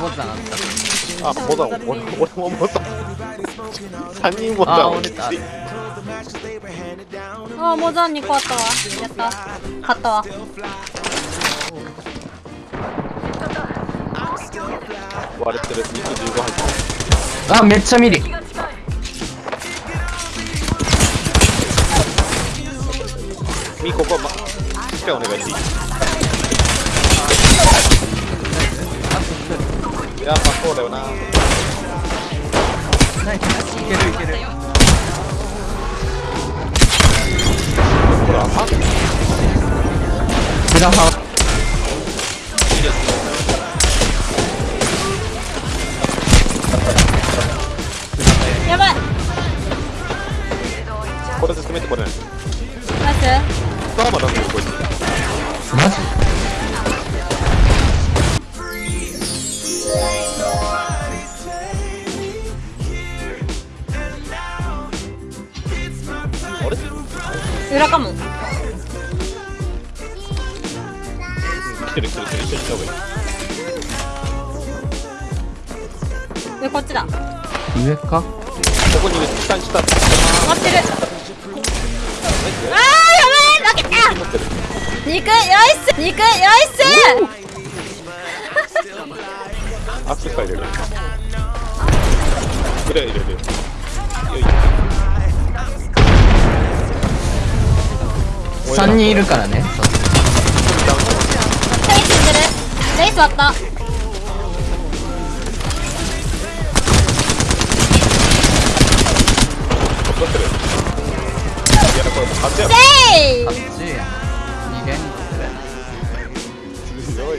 ボタンあった。あボタン俺俺もボタン3人ボタンをあ折れた。あモザン2個あったわ。やった。買ったわ。割れてる。肉15入ってる。あめっちゃミリ。みここましっかりお願いしていいいやまあそうだよな。ナイス。いけるいける。ほら3ブラハやばい。これで攻めてこれない。マジ？裏かも。来てる来てる来てる一緒に行った方がいい。でこっちだ。上か？ここにいる下に下待ってる。あーやばい！負けた！肉よいっす！肉よいっす！アクセス入れる入れ入れ入れよ3人いるからね。レイスんでる。レイス割った取ってる。いやこれもう勝ちや。ろレイ8や。逃げん強い